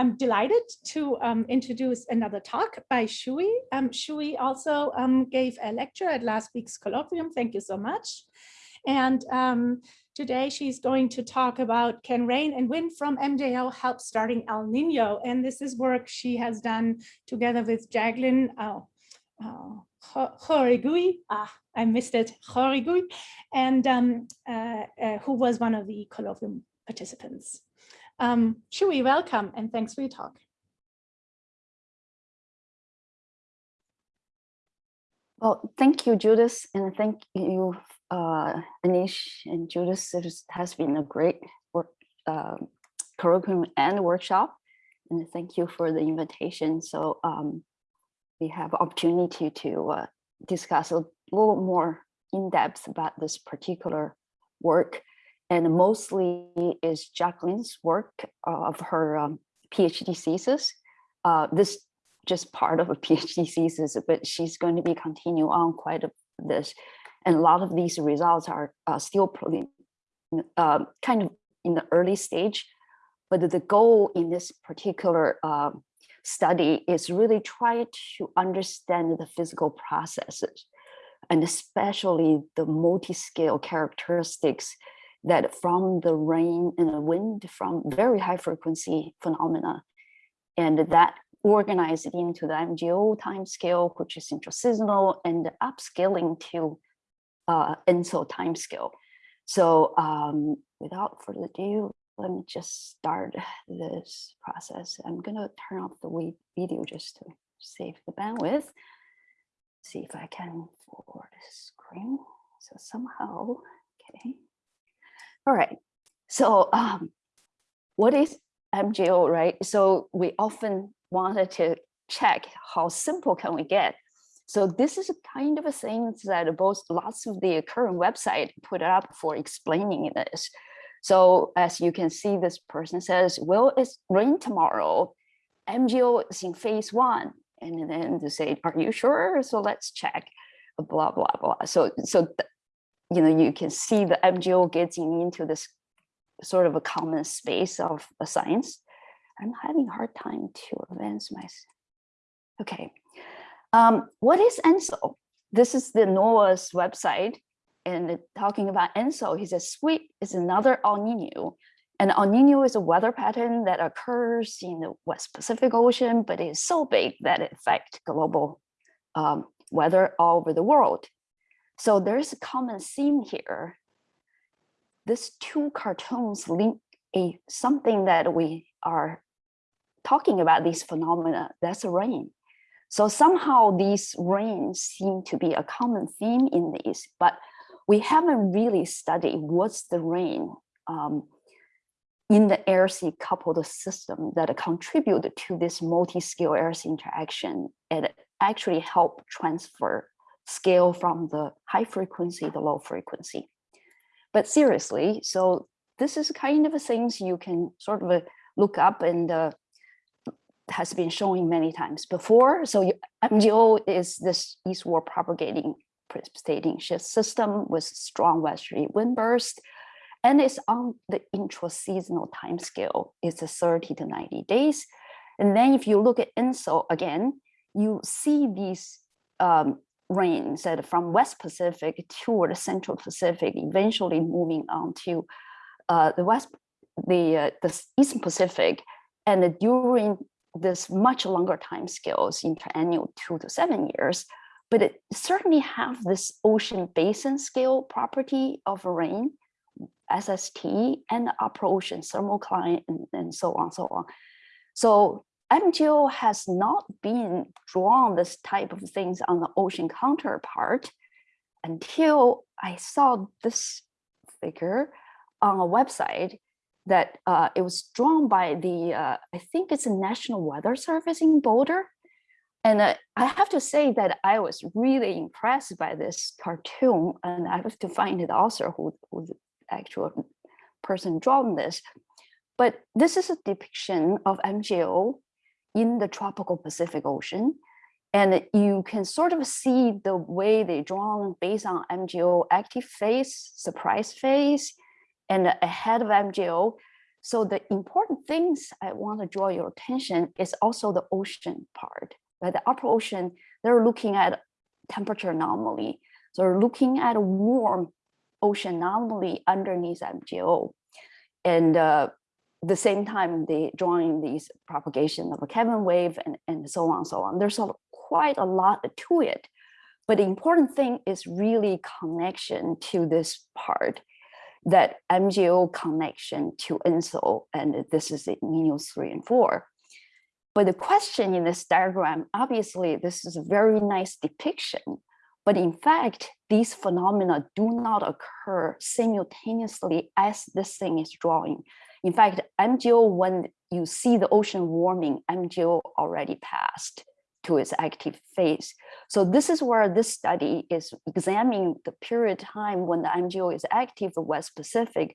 I'm delighted to um, introduce another talk by Shui. Um, Shui also um, gave a lecture at last week's colloquium. Thank you so much. And um, today she's going to talk about can rain and wind from MJO help starting El Nino? And this is work she has done together with Jacqueline oh, oh, Horigui, ah, I missed it, Horigui, and um, uh, uh, who was one of the colloquium participants. Um, welcome and thanks for your talk. Well, thank you, Judith, and thank you, uh, Anish and Judith. It has been a great work, uh, curriculum and workshop, and thank you for the invitation. So um, we have opportunity to uh, discuss a little more in depth about this particular work and mostly is Jacqueline's work uh, of her um, PhD thesis. Uh, this just part of a PhD thesis, but she's going to be continue on quite a this. And a lot of these results are uh, still uh, kind of in the early stage, but the goal in this particular uh, study is really try to understand the physical processes and especially the multi-scale characteristics that from the rain and the wind from very high frequency phenomena and that organized into the MJO time scale, which is intraseasonal and upscaling to uh, ENSO time scale. So um, without further ado, let me just start this process. I'm gonna turn off the video just to save the bandwidth. See if I can forward the screen. So somehow, okay. All right. So um, what is MJO, right? So we often wanted to check how simple can we get. So this is a kind of a thing that both lots of the current website put up for explaining this. So as you can see, this person says, will it rain tomorrow? MJO is in phase one. And then they say, are you sure? So let's check, blah, blah, blah. So, so you know, you can see the MJO getting into this sort of a common space of science. I'm having a hard time to advance my, okay. Um, what is ENSO? This is the NOAA's website and talking about ENSO, he says sweep is another El Nino. And El Nino is a weather pattern that occurs in the West Pacific Ocean, but it is so big that it affects global um, weather all over the world. So there's a common theme here. These two cartoons link a something that we are talking about these phenomena, that's rain. So somehow these rains seem to be a common theme in these, but we haven't really studied what's the rain um, in the air-sea coupled system that contribute to this multi-scale air-sea interaction and actually help transfer scale from the high frequency to low frequency. But seriously, so this is kind of things you can sort of uh, look up and uh, has been showing many times before. So MJO is this eastward propagating precipitating shift system with strong westerly wind burst. And it's on the intra-seasonal time scale. It's a 30 to 90 days. And then if you look at ENSO again, you see these um, rains that from West Pacific toward the Central Pacific, eventually moving on to uh, the West, the, uh, the Eastern Pacific. And during this much longer time scales, interannual two to seven years, but it certainly have this ocean basin scale property of rain, SST, and upper ocean thermocline, and, and so on, so on. So MJO has not been drawn this type of things on the ocean counterpart until I saw this figure on a website that uh, it was drawn by the, uh, I think it's a National Weather Service in Boulder. And uh, I have to say that I was really impressed by this cartoon and I have to find the author who, who the actual person drawn this. But this is a depiction of MJO in the tropical Pacific Ocean. And you can sort of see the way they drawn based on MJO active phase, suppressed phase, and ahead of MJO. So the important things I want to draw your attention is also the ocean part. Right? The upper ocean, they're looking at temperature anomaly. So they're looking at a warm ocean anomaly underneath MJO. And uh, the same time, they drawing these propagation of a Kelvin wave and, and so on, so on. There's a, quite a lot to it. But the important thing is really connection to this part, that MJO connection to ENSO, and this is the 3 and 4. But the question in this diagram, obviously, this is a very nice depiction, but in fact, these phenomena do not occur simultaneously as this thing is drawing. In fact, MJO, when you see the ocean warming, MJO already passed to its active phase. So this is where this study is examining the period of time when the MJO is active, the West Pacific.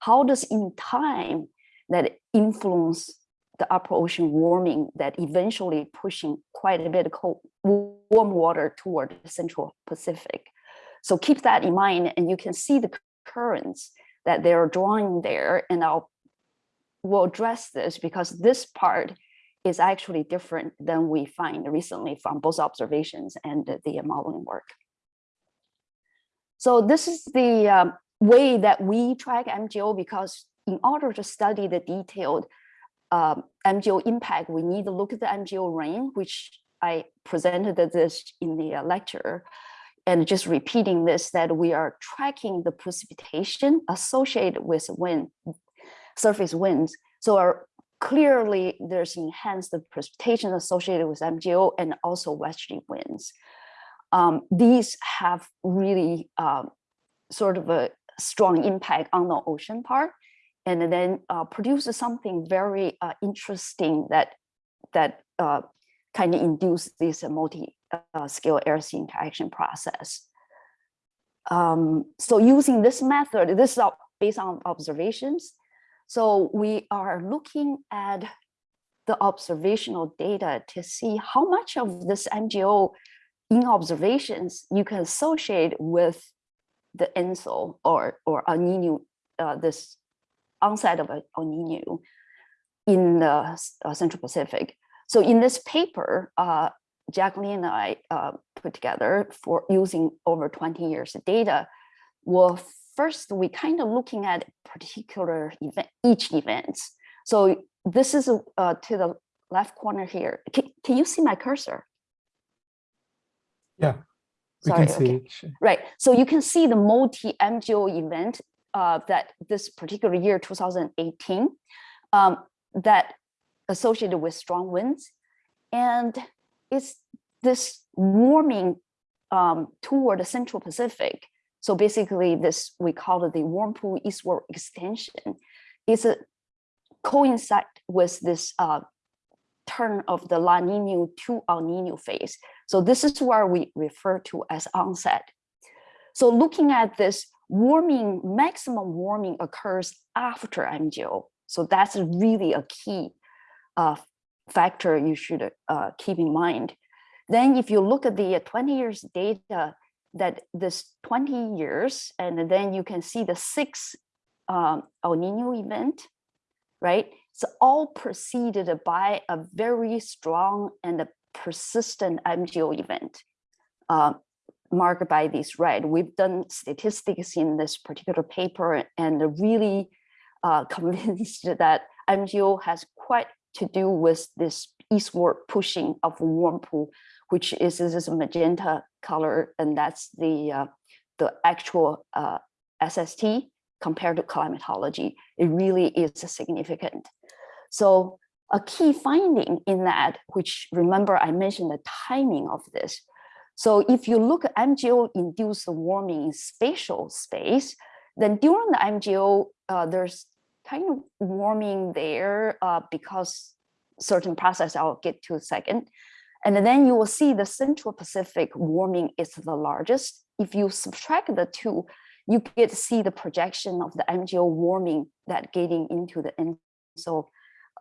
How does in time that influence the upper ocean warming that eventually pushing quite a bit of cold, warm water toward the central Pacific. So keep that in mind and you can see the currents that they're drawing there and I'll will address this because this part is actually different than we find recently from both observations and the modeling work. So this is the um, way that we track MJO because in order to study the detailed um, MJO impact, we need to look at the MJO rain, which I presented this in the uh, lecture. And just repeating this, that we are tracking the precipitation associated with wind, surface winds. So clearly there's enhanced precipitation associated with MJO and also westerly winds. Um, these have really um, sort of a strong impact on the ocean part and then uh, produce something very uh, interesting that that uh, kind of induce this multi-scale uh, air sea interaction process. Um, so using this method, this is based on observations, so we are looking at the observational data to see how much of this MJO in observations you can associate with the ENSO or, or El Nino, uh, this onset of El Nino in the uh, Central Pacific. So in this paper, uh, Jacqueline and I uh, put together for using over 20 years of data, will first we kind of looking at particular event, each event. So this is uh, to the left corner here. Can, can you see my cursor? Yeah, we Sorry, can see okay. it. Right. So you can see the multi MJO event uh, that this particular year, 2018, um, that associated with strong winds. And it's this warming um, toward the Central Pacific so basically this, we call it the warm pool eastward extension, is a coincide with this uh, turn of the La Nina to El Nino phase. So this is where we refer to as onset. So looking at this warming, maximum warming occurs after MJO. So that's really a key uh, factor you should uh, keep in mind. Then if you look at the 20 years data that this 20 years, and then you can see the six um, El Nino event, right? It's all preceded by a very strong and a persistent MJO event uh, marked by this red. We've done statistics in this particular paper and really uh, convinced that MJO has quite to do with this eastward pushing of warm pool, which is this magenta color, and that's the uh, the actual uh, SST compared to climatology. It really is significant. So a key finding in that, which remember I mentioned the timing of this. So if you look at MJO-induced warming in spatial space, then during the MJO, uh, there's kind of warming there uh, because certain process I'll get to a second. And then you will see the Central Pacific warming is the largest. If you subtract the two, you get to see the projection of the MJO warming that getting into the end. So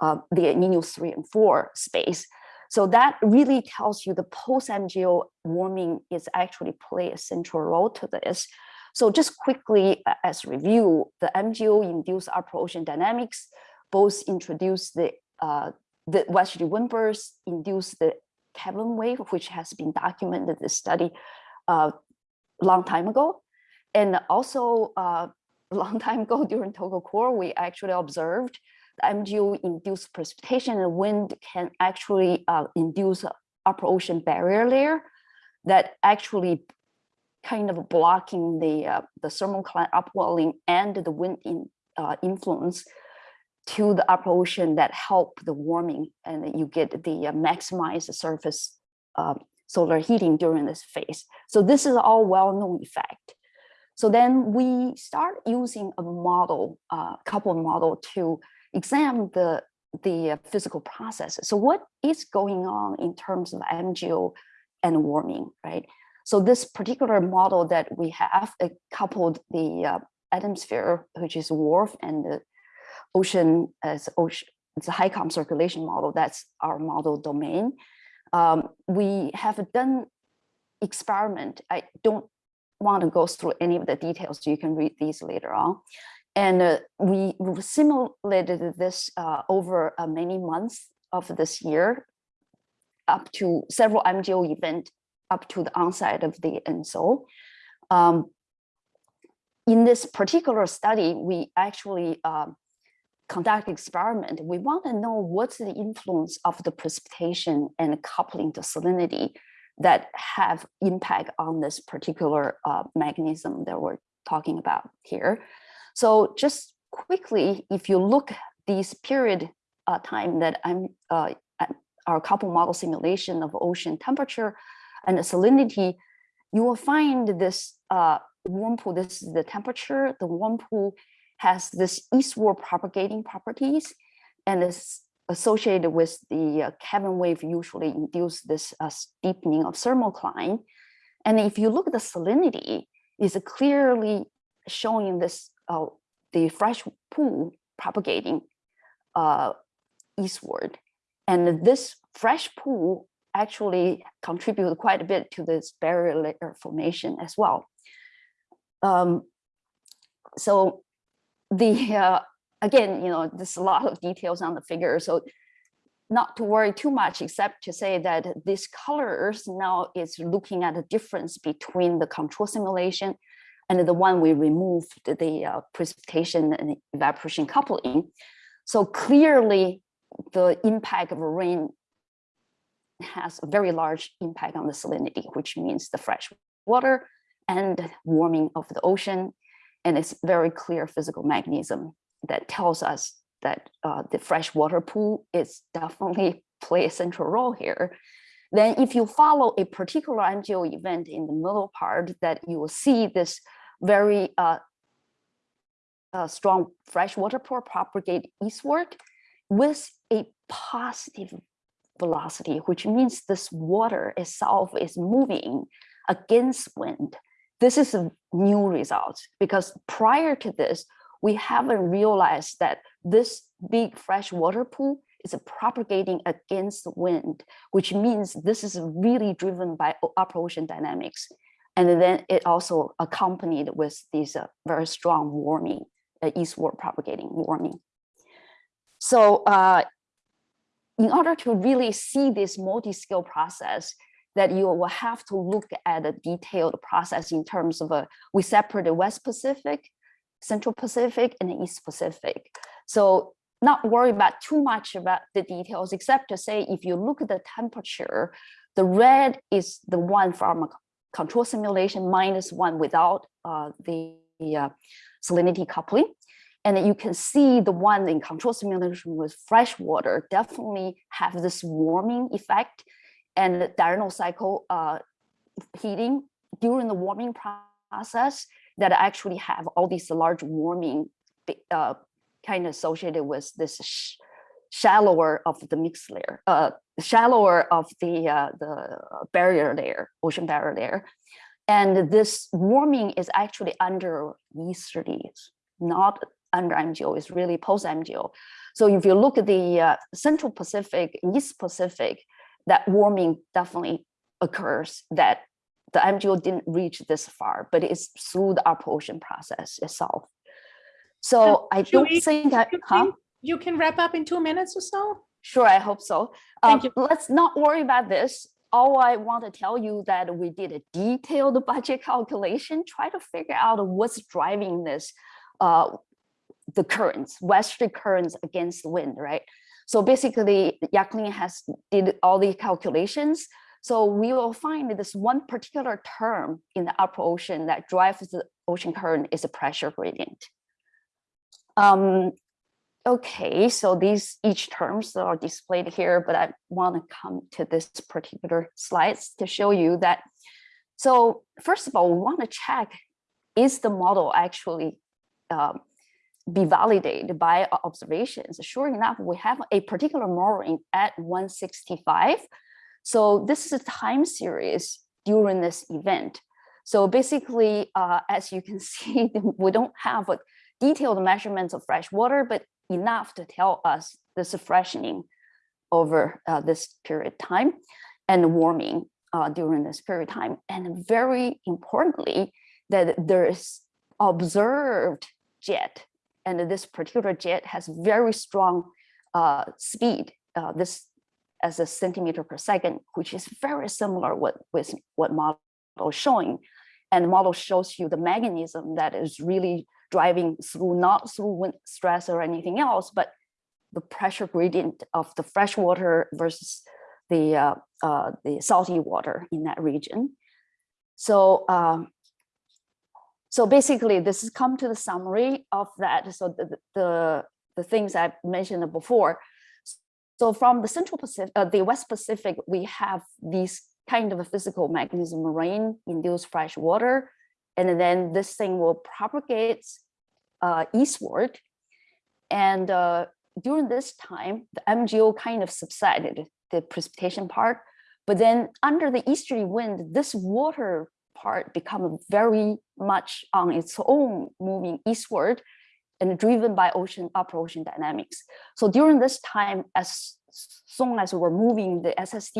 uh, the Niño 3 and 4 space. So that really tells you the post-MJO warming is actually play a central role to this. So just quickly as review, the MJO-induced upper ocean dynamics both introduce the uh, the westerly wind bursts, induce the Kelvin wave, which has been documented the study a uh, long time ago. And also uh, a long time ago during TOGA COARE, we actually observed the MJO-induced precipitation and wind can actually uh, induce upper ocean barrier layer that actually kind of blocking the uh, the thermocline upwelling and the wind in, uh, influence to the upper ocean that help the warming and you get the uh, maximize surface uh, solar heating during this phase. So this is all well-known effect. So then we start using a model, a uh, couple model to examine the the uh, physical processes. So what is going on in terms of MJO and warming, right? So this particular model that we have coupled the uh, atmosphere, which is WRF, and the ocean as ocean, it's a HYCOM circulation model. That's our model domain. Um, we have done experiment. I don't want to go through any of the details. You can read these later on. And uh, we simulated this uh, over uh, many months of this year, up to several MJO event up to the onset of the ENSO. Um, in this particular study, we actually um, conduct experiment. We want to know what's the influence of the precipitation and coupling to salinity that have impact on this particular uh, mechanism that we're talking about here. So just quickly, if you look this period uh, time that I'm uh, our couple model simulation of ocean temperature and the salinity, you will find this uh, warm pool, this is the temperature, the warm pool has this eastward propagating properties and is associated with the uh, Kelvin wave usually induce this uh, steepening of thermocline. And if you look at the salinity, is clearly showing this uh, the fresh pool propagating uh, eastward. And this fresh pool actually contributed quite a bit to this barrier layer formation as well. Um, so the uh, again, you know, there's a lot of details on the figure, so not to worry too much, except to say that these colors now is looking at the difference between the control simulation and the one we removed the uh, precipitation and evaporation coupling. So clearly the impact of rain has a very large impact on the salinity, which means the fresh water and warming of the ocean. And it's very clear physical mechanism that tells us that uh, the freshwater pool is definitely play a central role here. Then if you follow a particular MJO event in the middle part that you will see this very uh, uh, strong freshwater pool propagate eastward with a positive velocity, which means this water itself is moving against wind. This is a new result because prior to this, we haven't realized that this big freshwater pool is propagating against the wind, which means this is really driven by upper ocean dynamics. And then it also accompanied with this uh, very strong warming, uh, eastward propagating warming. So uh, in order to really see this multi-scale process, that you will have to look at a detailed process in terms of a, we separate the West Pacific, Central Pacific, and the East Pacific. So not worry about too much about the details, except to say, if you look at the temperature, the red is the one from a control simulation minus one without uh, the uh, salinity coupling. And you can see the one in control simulation with fresh water definitely have this warming effect and diurnal cycle uh, heating during the warming process that actually have all these large warming uh, kind of associated with this sh shallower of the mixed layer, uh, shallower of the uh, the barrier layer, ocean barrier layer. And this warming is actually under easterlies, not under MJO, it's really post MJO. So if you look at the uh, Central Pacific, East Pacific, that warming definitely occurs that the MJO didn't reach this far, but it's through the ocean process itself. So I don't Julie, think I, You huh? can, you can wrap up in two minutes or so? Sure, I hope so. Thank Um, Let's not worry about this. All I want to tell you that we did a detailed budget calculation, try to figure out what's driving this, uh, the currents, westerly currents against wind, right? So basically, Yaklin has did all the calculations. So we will find this one particular term in the upper ocean that drives the ocean current is a pressure gradient. Um, Okay, so these each terms are displayed here, but I want to come to this particular slides to show you that. So first of all, we want to check, is the model actually um, be validated by observations? Sure enough, we have a particular mooring at 165. So this is a time series during this event. So basically, uh, as you can see, we don't have a detailed measurements of fresh water, but enough to tell us this freshening over uh, this period of time and warming uh, during this period of time. And very importantly, that there is observed jet, and this particular jet has very strong uh, speed. uh, this as a centimeter per second, which is very similar what, with what model is showing. And model shows you the mechanism that is really driving through, not through wind stress or anything else, but the pressure gradient of the fresh water versus the, uh, uh, the salty water in that region. So, um, so basically this has come to the summary of that. So the, the, the things I mentioned before. So from the Central Pacific, uh, the West Pacific, we have these kind of a physical mechanism, rain induced fresh water, and then this thing will propagate uh, eastward. And uh, during this time, the MJO kind of subsided, the precipitation part. But then under the easterly wind, this water part become very much on its own moving eastward and driven by ocean upper ocean dynamics. So during this time, as soon as we're moving the SST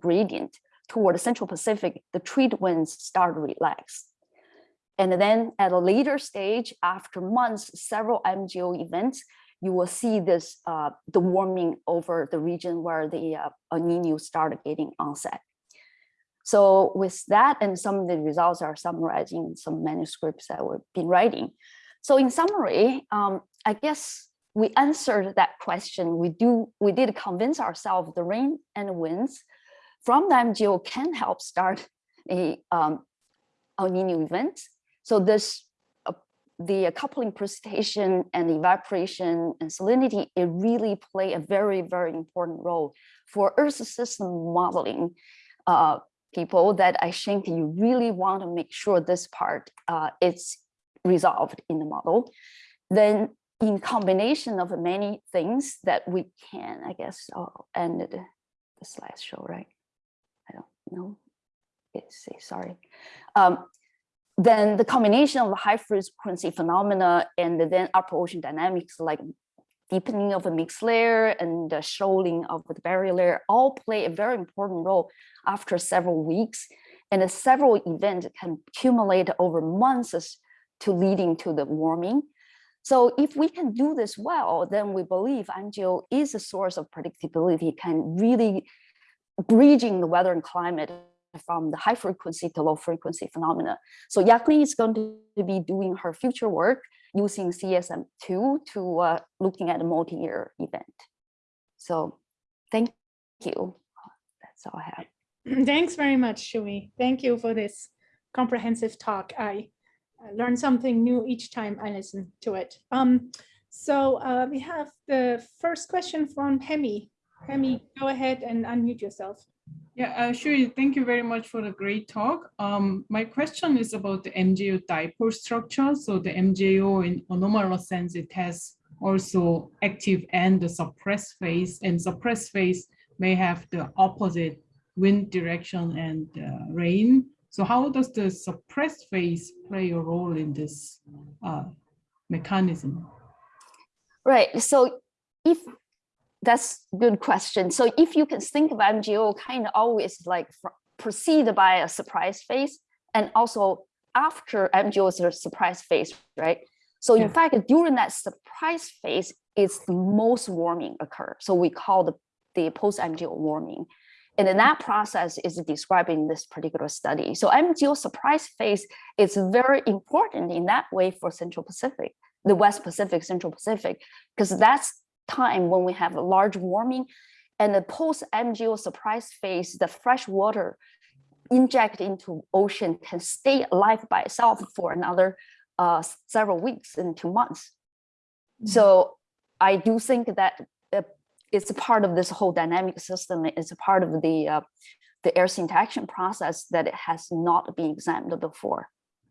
gradient toward the Central Pacific, the trade winds start to relax. And then at a later stage, after months, several MJO events, you will see this, uh, the warming over the region where the uh, El Nino started getting onset. So with that, and some of the results are summarizing in some manuscripts that we've been writing. So in summary, um, I guess we answered that question. We do, we did convince ourselves the rain and winds from the MJO can help start a um, El Nino event. So this, uh, the coupling precipitation and evaporation and salinity, it really play a very, very important role for Earth system modeling uh, people that I think you really want to make sure this part uh, is resolved in the model. Then in combination of many things that we can, I guess, I'll end the, slideshow, right? I don't know. It's sorry. Um, then the combination of high frequency phenomena and then upper ocean dynamics like deepening of a mixed layer and the shoaling of the barrier layer all play a very important role after several weeks. And several events can accumulate over months to leading to the warming. So if we can do this well, then we believe MJO is a source of predictability, can really bridging the weather and climate from the high frequency to low frequency phenomena. So Yakli is going to be doing her future work using CSM2 to uh, looking at a multi-year event. So thank you. That's all I have. Thanks very much, Shui. Thank you for this comprehensive talk. I learn something new each time I listen to it. Um, so uh, we have the first question from Hemi. Hemi, go ahead and unmute yourself. Yeah, uh, sure. Thank you very much for the great talk. Um, my question is about the MJO dipole structure. So the MJO in anomalous sense, it has also active and the suppressed phase and suppressed phase may have the opposite wind direction and uh, rain. So how does the suppressed phase play a role in this uh, mechanism? Right. So if that's good question. So if you can think of MJO kind of always like preceded by a suppressed phase and also after MJO is a suppressed phase, right? So in Yeah. fact, during that suppressed phase it's the most warming occur. So we call the, the post-MJO warming. And then that process is described in this particular study. So MJO suppressed phase is very important in that way for Central Pacific, the West Pacific, Central Pacific, because that's time when we have a large warming and the post MJO suppressed phase, the fresh water inject into ocean can stay alive by itself for another uh, several weeks into months. So I do think that uh, it's a part of this whole dynamic system. It's a part of the uh, the air interaction process that it has not been examined before.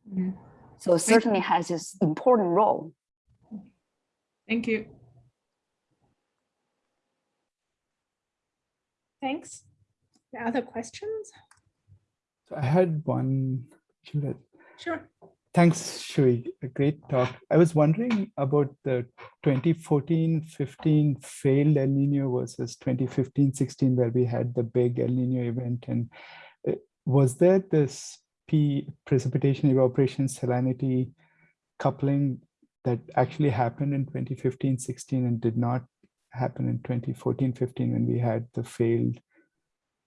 Mhm. So it certainly has its important role. Thank you. Thanks. Other questions? So I had one, Judith. Sure. Thanks, Shui. A great talk. I was wondering about the 2014-15 failed El Nino versus 2015-16, where we had the big El Nino event. And uh, was there this P precipitation evaporation salinity coupling that actually happened in 2015-16 and did not happen in 2014-15 when we had the failed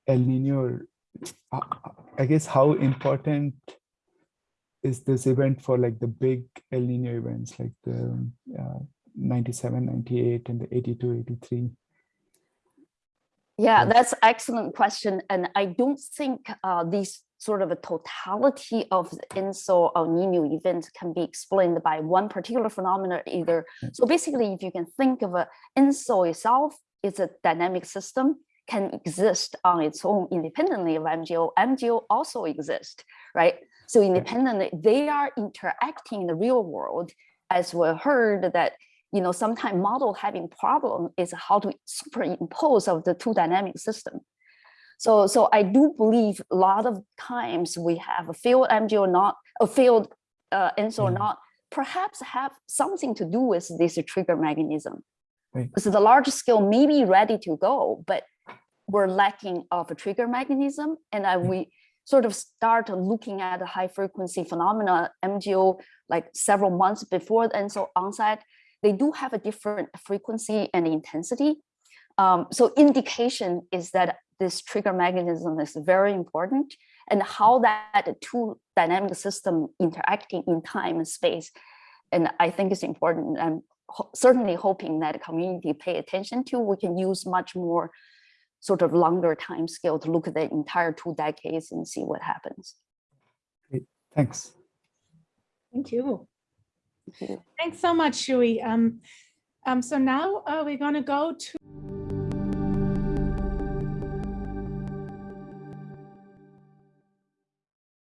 El Nino? Uh, I guess how important is this event for like the big El Nino events like the uh, 97, 98 and the 82, 83? Yeah, that's excellent question. And I don't think uh, these sort of a totality of the ENSO or NINU event can be explained by one particular phenomenon either. So basically, if you can think of a ENSO itself, it's a dynamic system, can exist on its own independently of MJO. MJO also exist, right? So independently, they are interacting in the real world. As we heard that you know, sometimes model having problem is how to superimpose of the two dynamic system. So, so I do believe a lot of times we have a field MJO not a field uh, ENSO Mm. not perhaps have something to do with this trigger mechanism. Right. So the large scale may be ready to go, but we're lacking of a trigger mechanism. And I, Mm. we sort of start looking at the high frequency phenomena MJO like several months before the ENSO onset they do have a different frequency and intensity. Um, so indication is that this trigger mechanism is very important and how that two dynamic system interacting in time and space. And I think it's important. I'm ho- certainly hoping that community pay attention to, we can use much more sort of longer time scale to look at the entire two decades and see what happens. Great. Thanks. Thank you. Thank you. Thanks so much, Shui. Um, um, so now uh, we're going to go to